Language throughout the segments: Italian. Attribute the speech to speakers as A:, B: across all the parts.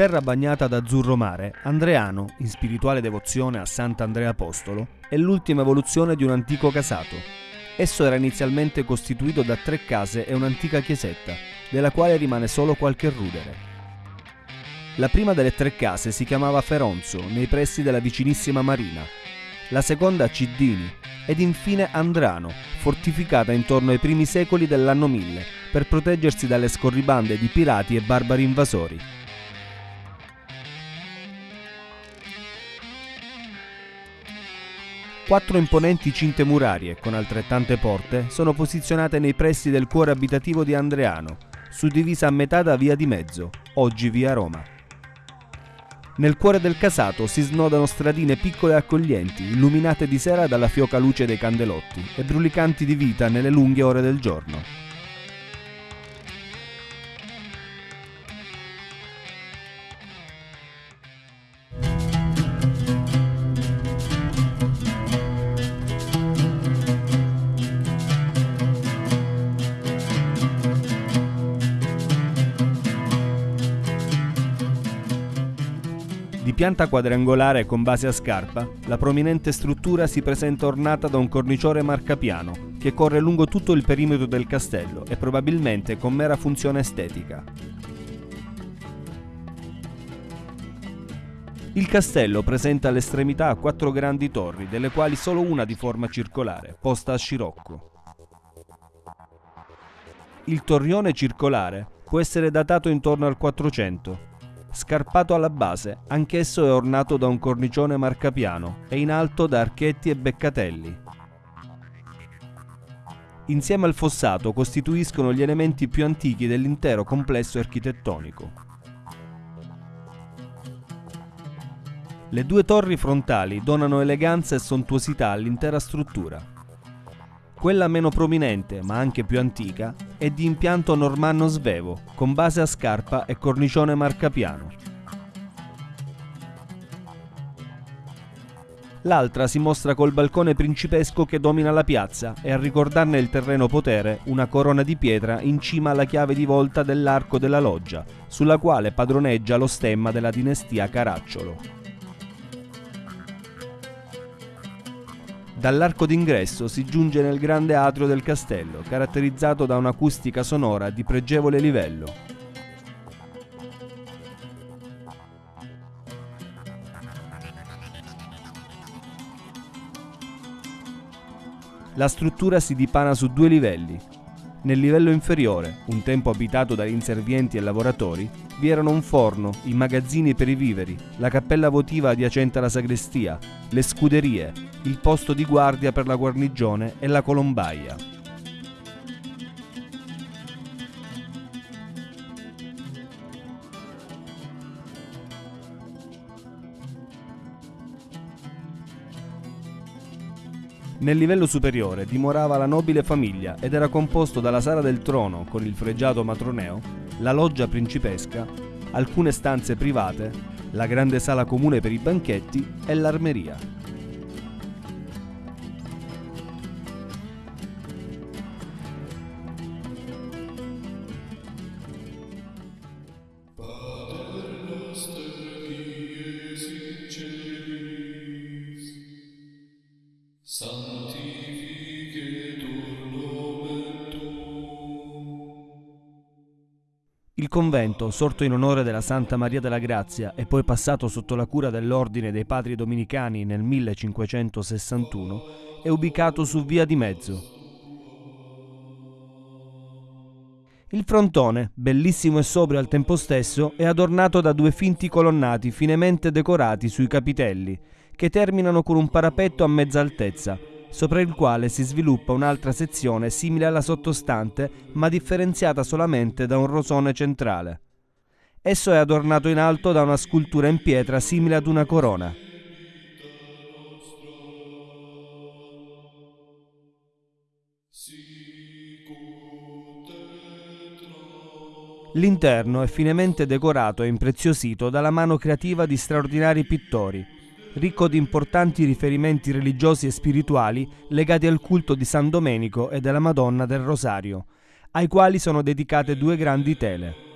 A: terra bagnata d'azzurro mare, Andreano, in spirituale devozione a Sant'Andrea Apostolo, è l'ultima evoluzione di un antico casato. Esso era inizialmente costituito da tre case e un'antica chiesetta, della quale rimane solo qualche rudere. La prima delle tre case si chiamava Feronzo, nei pressi della vicinissima Marina, la seconda Ciddini ed infine Andrano, fortificata intorno ai primi secoli dell'anno 1000 per proteggersi dalle scorribande di pirati e barbari invasori. Quattro imponenti cinte murarie, con altrettante porte, sono posizionate nei pressi del cuore abitativo di Andreano, suddivisa a metà da Via di Mezzo, oggi Via Roma. Nel cuore del casato si snodano stradine piccole e accoglienti, illuminate di sera dalla fioca luce dei candelotti e brulicanti di vita nelle lunghe ore del giorno. Pianta quadrangolare con base a scarpa, la prominente struttura si presenta ornata da un cornicione marcapiano che corre lungo tutto il perimetro del castello e probabilmente con mera funzione estetica. Il castello presenta all'estremità quattro grandi torri, delle quali solo una di forma circolare, posta a scirocco. Il torrione circolare può essere datato intorno al 400 Scarpato alla base, anch'esso è ornato da un cornicione marcapiano e in alto da archetti e beccatelli. Insieme al fossato costituiscono gli elementi più antichi dell'intero complesso architettonico. Le due torri frontali donano eleganza e sontuosità all'intera struttura. Quella meno prominente, ma anche più antica, è di impianto normanno svevo, con base a scarpa e cornicione marcapiano. L'altra si mostra col balcone principesco che domina la piazza e a ricordarne il terreno potere una corona di pietra in cima alla chiave di volta dell'arco della loggia, sulla quale padroneggia lo stemma della dinastia Caracciolo. Dall'arco d'ingresso si giunge nel grande atrio del castello, caratterizzato da un'acustica sonora di pregevole livello. La struttura si dipana su due livelli, nel livello inferiore, un tempo abitato dagli inservienti e lavoratori, vi erano un forno, i magazzini per i viveri, la cappella votiva adiacente alla sagrestia, le scuderie, il posto di guardia per la guarnigione e la colombaia. Nel livello superiore dimorava la nobile famiglia ed era composto dalla sala del trono con il fregiato matroneo, la loggia principesca, alcune stanze private, la grande sala comune per i banchetti e l'armeria. Convento, sorto in onore della Santa Maria della Grazia e poi passato sotto la cura dell'Ordine dei Padri Dominicani nel 1561, è ubicato su Via di Mezzo. Il frontone, bellissimo e sobrio al tempo stesso, è adornato da due finti colonnati finemente decorati sui capitelli, che terminano con un parapetto a mezza altezza, sopra il quale si sviluppa un'altra sezione simile alla sottostante, ma differenziata solamente da un rosone centrale. Esso è adornato in alto da una scultura in pietra simile ad una corona. L'interno è finemente decorato e impreziosito dalla mano creativa di straordinari pittori, ricco di importanti riferimenti religiosi e spirituali legati al culto di San Domenico e della Madonna del Rosario, ai quali sono dedicate due grandi tele.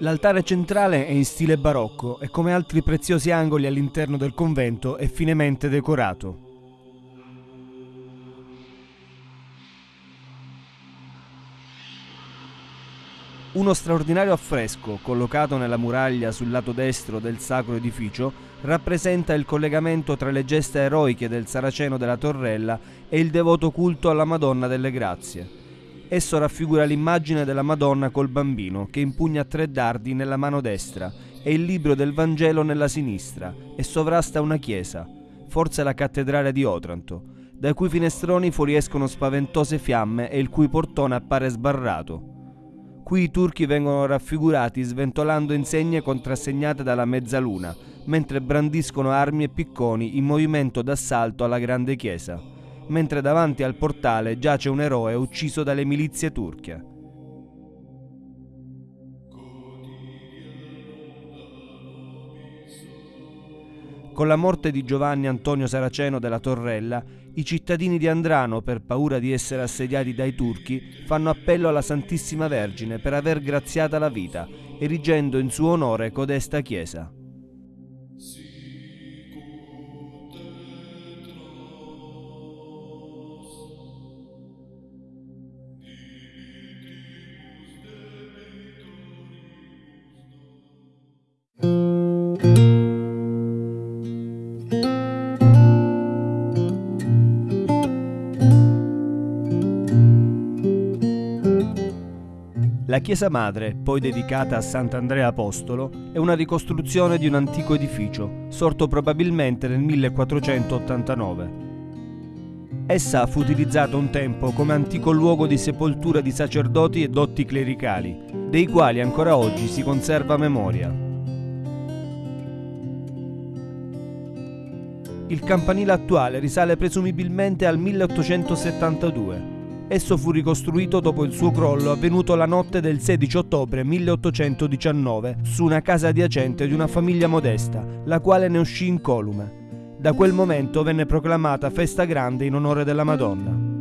A: L'altare centrale è in stile barocco e come altri preziosi angoli all'interno del convento è finemente decorato. Uno straordinario affresco, collocato nella muraglia sul lato destro del sacro edificio, rappresenta il collegamento tra le gesta eroiche del Saraceno della Torrella e il devoto culto alla Madonna delle Grazie. Esso raffigura l'immagine della Madonna col bambino, che impugna tre dardi nella mano destra e il libro del Vangelo nella sinistra, e sovrasta una chiesa, forse la cattedrale di Otranto, dai cui finestroni fuoriescono spaventose fiamme e il cui portone appare sbarrato. Qui i turchi vengono raffigurati sventolando insegne contrassegnate dalla mezzaluna, mentre brandiscono armi e picconi in movimento d'assalto alla grande chiesa, mentre davanti al portale giace un eroe ucciso dalle milizie turche. Con la morte di Giovanni Antonio Saraceno della Torrella, i cittadini di Andrano, per paura di essere assediati dai turchi, fanno appello alla Santissima Vergine per aver graziata la vita, erigendo in suo onore codesta chiesa. Chiesa madre, poi dedicata a Sant'Andrea Apostolo, è una ricostruzione di un antico edificio, sorto probabilmente nel 1489. Essa fu utilizzata un tempo come antico luogo di sepoltura di sacerdoti e dotti clericali, dei quali ancora oggi si conserva memoria. Il campanile attuale risale presumibilmente al 1872 Esso fu ricostruito dopo il suo crollo avvenuto la notte del 16 ottobre 1819 su una casa adiacente di una famiglia modesta, la quale ne uscì incolume. Da quel momento venne proclamata festa grande in onore della Madonna.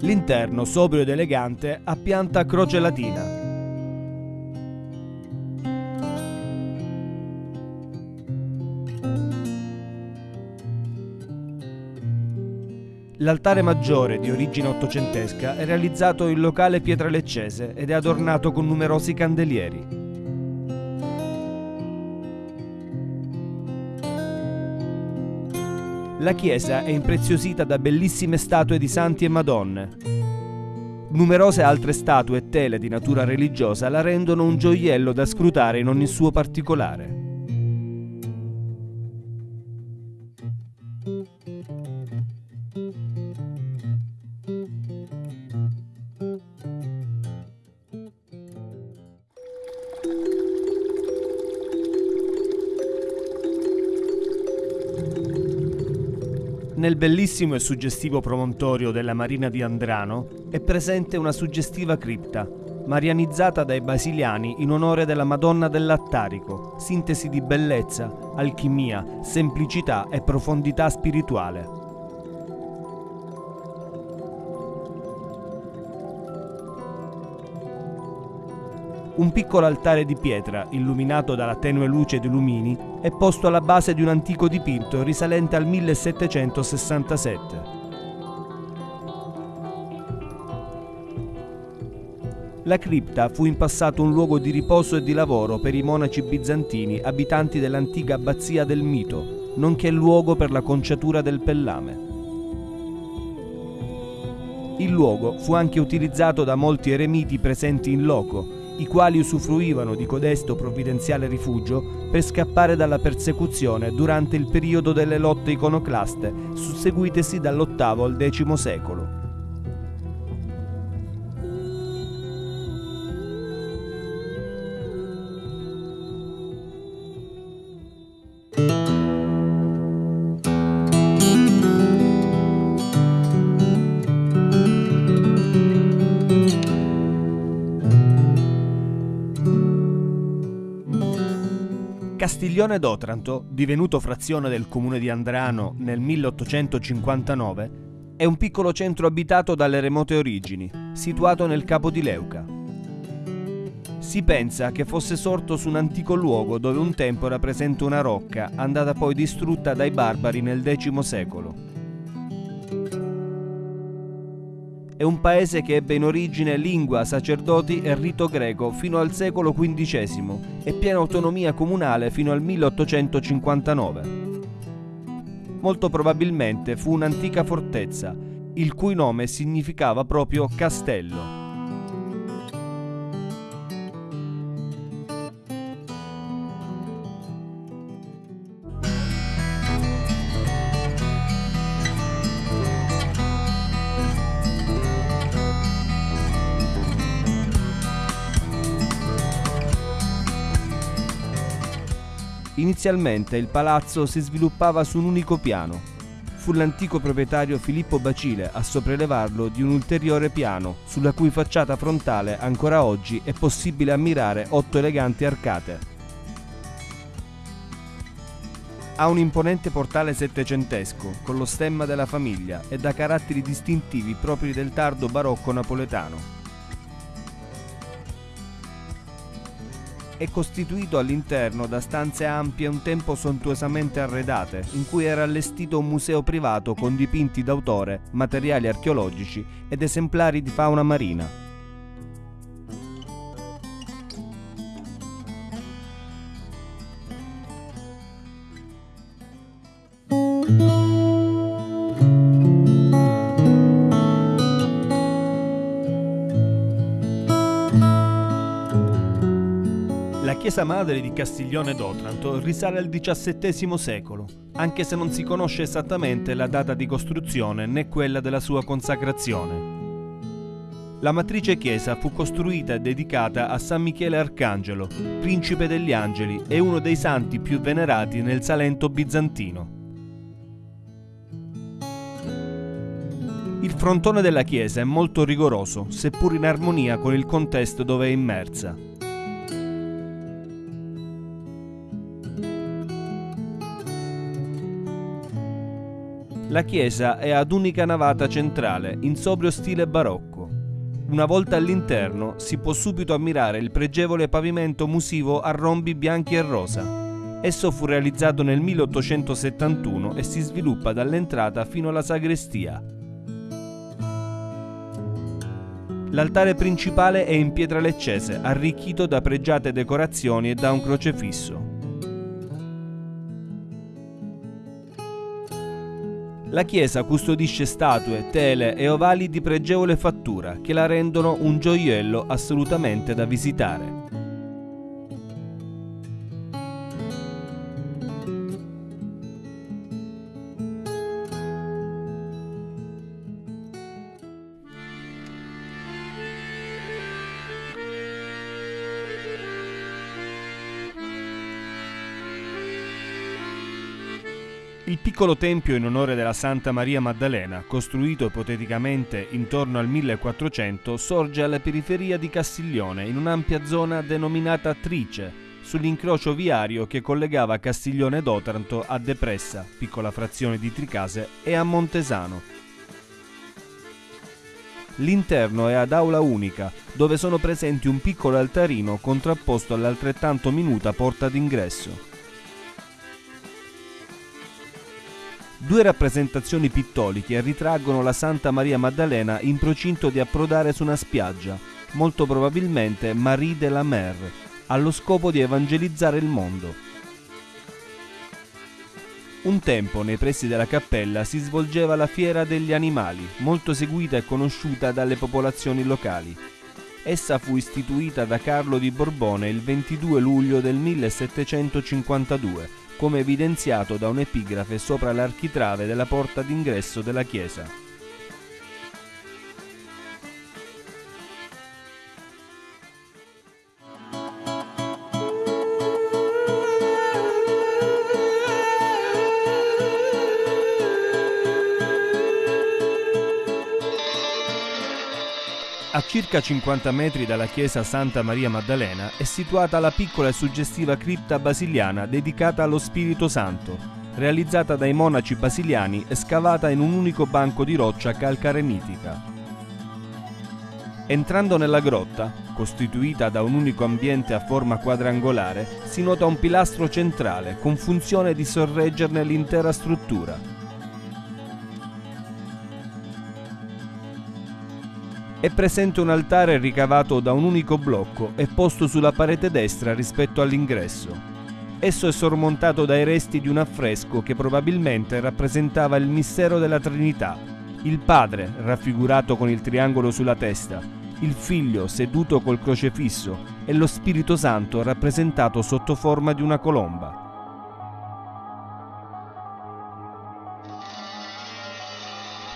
A: L'interno, sobrio ed elegante, ha pianta a croce latina, L'altare maggiore, di origine ottocentesca, è realizzato in locale pietra leccese ed è adornato con numerosi candelieri. La chiesa è impreziosita da bellissime statue di santi e madonne. Numerose altre statue e tele di natura religiosa la rendono un gioiello da scrutare in ogni suo particolare. Nel bellissimo e suggestivo promontorio della Marina di Andrano è presente una suggestiva cripta, marianizzata dai basiliani in onore della Madonna dell'Attarico, sintesi di bellezza, alchimia, semplicità e profondità spirituale. Un piccolo altare di pietra, illuminato dalla tenue luce di lumini, è posto alla base di un antico dipinto risalente al 1767. La cripta fu in passato un luogo di riposo e di lavoro per i monaci bizantini abitanti dell'antica abbazia del Mito, nonché luogo per la conciatura del pellame. Il luogo fu anche utilizzato da molti eremiti presenti in loco, i quali usufruivano di codesto provvidenziale rifugio per scappare dalla persecuzione durante il periodo delle lotte iconoclaste susseguitesi dall'VIII al X secolo. Castiglione d'Otranto, divenuto frazione del comune di Andrano nel 1859, è un piccolo centro abitato dalle remote origini, situato nel capo di Leuca. Si pensa che fosse sorto su un antico luogo dove un tempo era presente una rocca, andata poi distrutta dai barbari nel X secolo. È un paese che ebbe in origine lingua, sacerdoti e rito greco fino al secolo XV e piena autonomia comunale fino al 1859. Molto probabilmente fu un'antica fortezza, il cui nome significava proprio castello. Inizialmente il palazzo si sviluppava su un unico piano. Fu l'antico proprietario Filippo Bacile a sopraelevarlo di un ulteriore piano, sulla cui facciata frontale ancora oggi è possibile ammirare otto eleganti arcate. Ha un imponente portale settecentesco con lo stemma della famiglia e da caratteri distintivi propri del tardo barocco napoletano. È costituito all'interno da stanze ampie un tempo sontuosamente arredate, in cui era allestito un museo privato con dipinti d'autore, materiali archeologici ed esemplari di fauna marina. Chiesa madre di Castiglione d'Otranto risale al XVII secolo, anche se non si conosce esattamente la data di costruzione né quella della sua consacrazione. La matrice chiesa fu costruita e dedicata a San Michele Arcangelo, principe degli angeli e uno dei santi più venerati nel Salento bizantino. Il frontone della chiesa è molto rigoroso, seppur in armonia con il contesto dove è immersa. La chiesa è ad unica navata centrale, in sobrio stile barocco. Una volta all'interno si può subito ammirare il pregevole pavimento musivo a rombi bianchi e rosa. Esso fu realizzato nel 1871 e si sviluppa dall'entrata fino alla sagrestia. L'altare principale è in pietra leccese, arricchito da pregiate decorazioni e da un crocefisso. La chiesa custodisce statue, tele e ovali di pregevole fattura che la rendono un gioiello assolutamente da visitare. Il piccolo tempio in onore della Santa Maria Maddalena, costruito ipoteticamente intorno al 1400, sorge alla periferia di Castiglione, in un'ampia zona denominata Trice, sull'incrocio viario che collegava Castiglione d'Otranto a Depressa, piccola frazione di Tricase, e a Montesano. L'interno è ad aula unica, dove sono presenti un piccolo altarino contrapposto all'altrettanto minuta porta d'ingresso. Due rappresentazioni pittoliche ritraggono la Santa Maria Maddalena in procinto di approdare su una spiaggia, molto probabilmente Marie de la Mer, allo scopo di evangelizzare il mondo. Un tempo nei pressi della cappella si svolgeva la fiera degli animali, molto seguita e conosciuta dalle popolazioni locali. Essa fu istituita da Carlo di Borbone il 22 luglio del 1752 come evidenziato da un'epigrafe sopra l'architrave della porta d'ingresso della chiesa. A circa 50 metri dalla chiesa Santa Maria Maddalena è situata la piccola e suggestiva cripta basiliana dedicata allo Spirito Santo, realizzata dai monaci basiliani e scavata in un unico banco di roccia calcarenitica. Entrando nella grotta, costituita da un unico ambiente a forma quadrangolare, si nota un pilastro centrale con funzione di sorreggerne l'intera struttura. È presente un altare ricavato da un unico blocco e posto sulla parete destra rispetto all'ingresso. Esso è sormontato dai resti di un affresco che probabilmente rappresentava il mistero della Trinità. Il Padre, raffigurato con il triangolo sulla testa, il Figlio seduto col crocefisso e lo Spirito Santo rappresentato sotto forma di una colomba.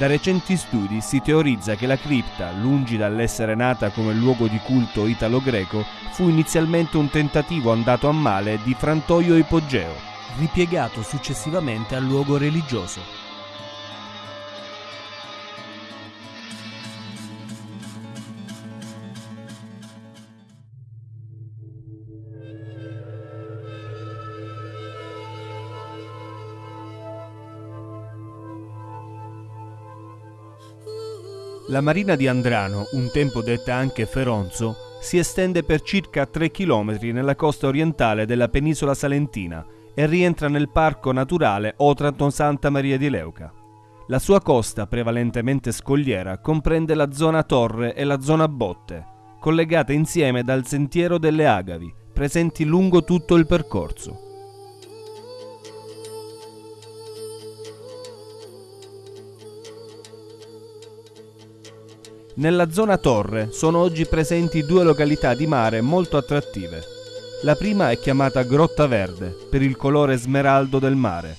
A: Da recenti studi si teorizza che la cripta, lungi dall'essere nata come luogo di culto italo-greco, fu inizialmente un tentativo andato a male di frantoio ipogeo, ripiegato successivamente a luogo religioso. La marina di Andrano, un tempo detta anche Feronzo, si estende per circa 3 km nella costa orientale della penisola salentina e rientra nel parco naturale Otranto-Santa Maria di Leuca. La sua costa, prevalentemente scogliera, comprende la zona Torre e la zona Botte, collegate insieme dal sentiero delle Agavi, presenti lungo tutto il percorso. Nella zona Torre sono oggi presenti due località di mare molto attrattive. La prima è chiamata Grotta Verde per il colore smeraldo del mare.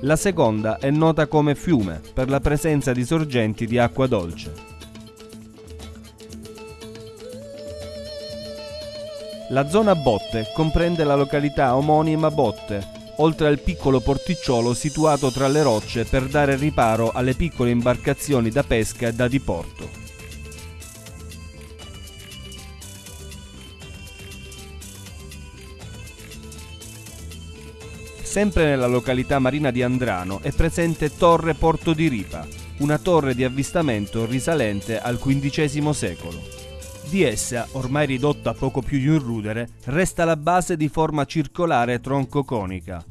A: La seconda è nota come fiume per la presenza di sorgenti di acqua dolce. La zona Botte comprende la località omonima Botte, oltre al piccolo porticciolo situato tra le rocce per dare riparo alle piccole imbarcazioni da pesca e da diporto. Sempre nella località marina di Andrano è presente Torre Porto di Ripa, una torre di avvistamento risalente al XV secolo. Di essa, ormai ridotta a poco più di un rudere, resta la base di forma circolare tronco-conica,